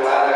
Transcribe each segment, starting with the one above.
este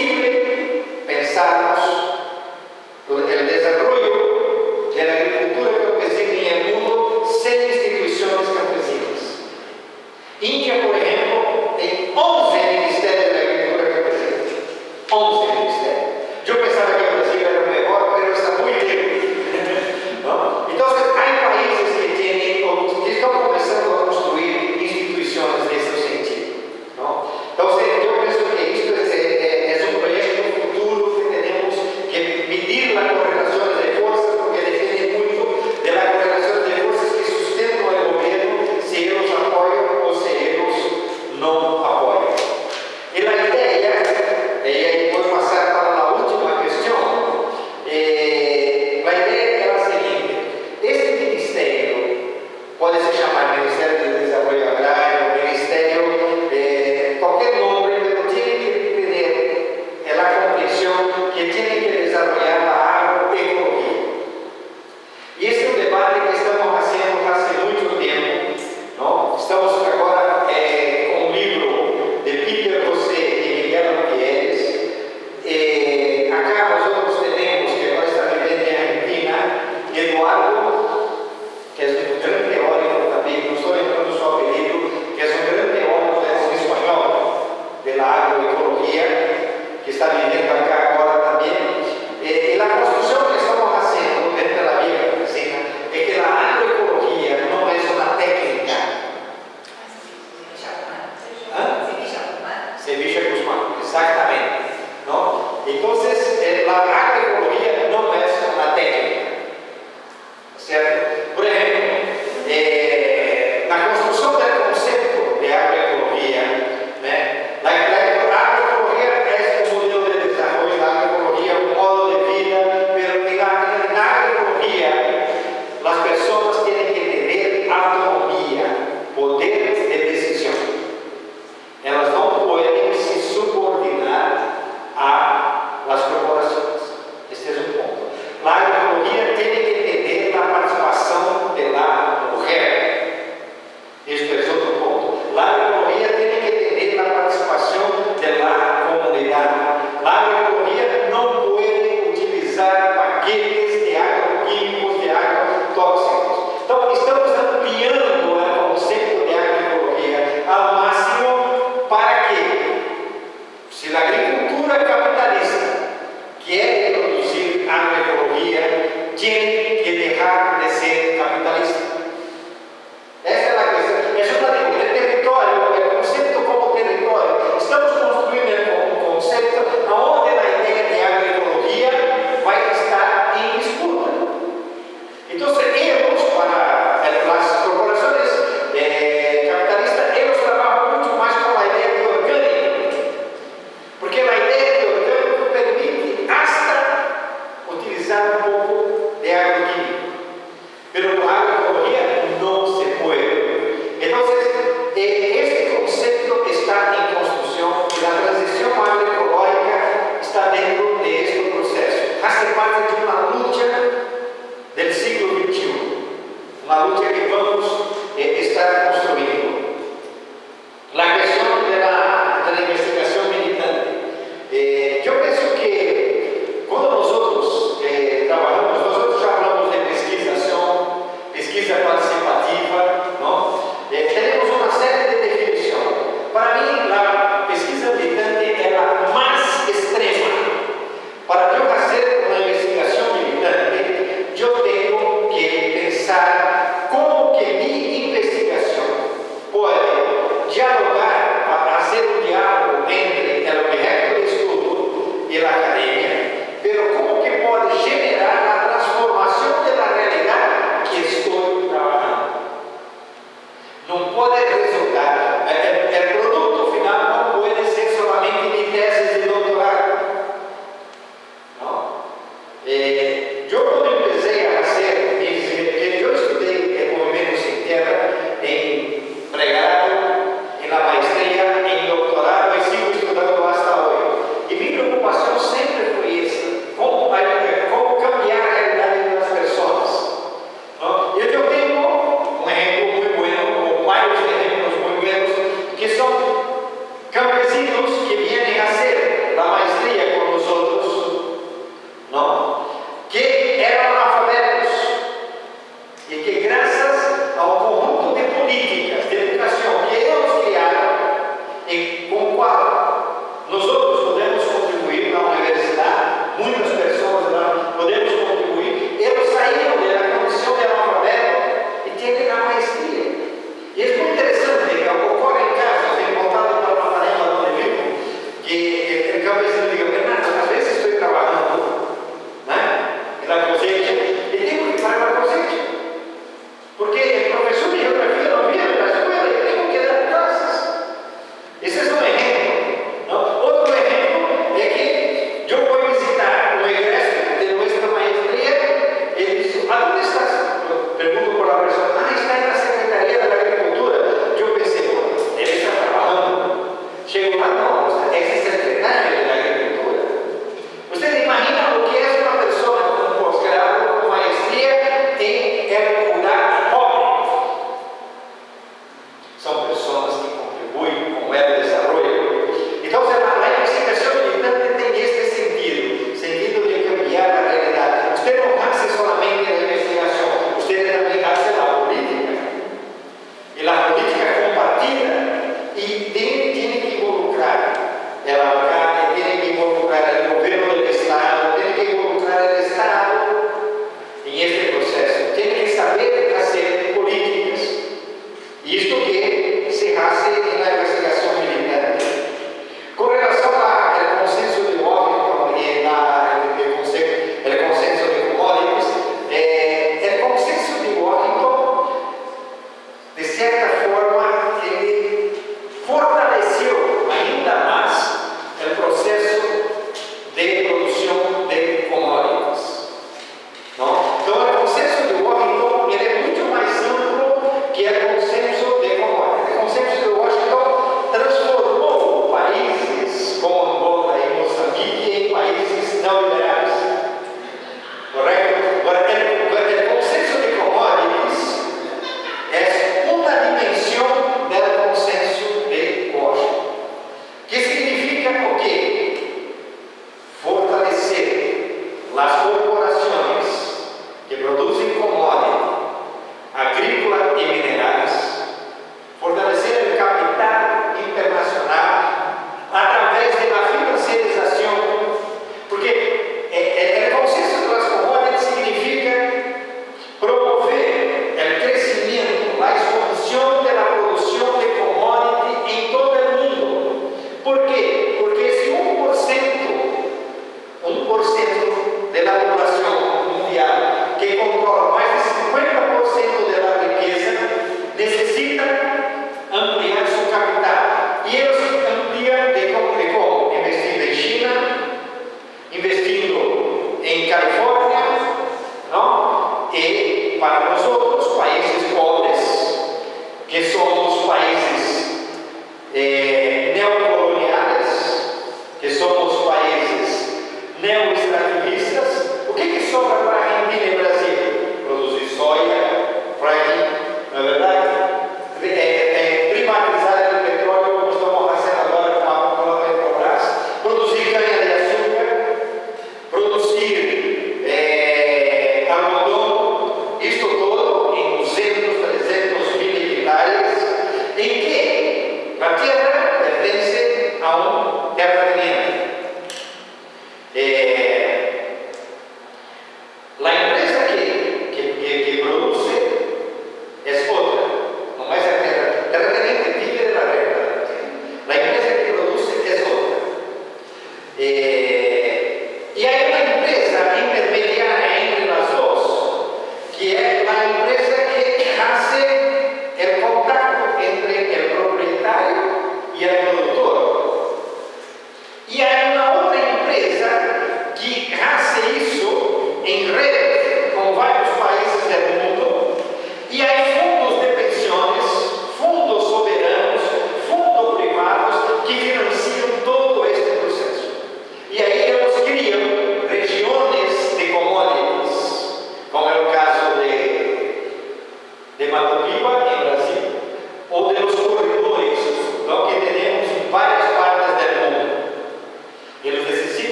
campesinos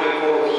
producir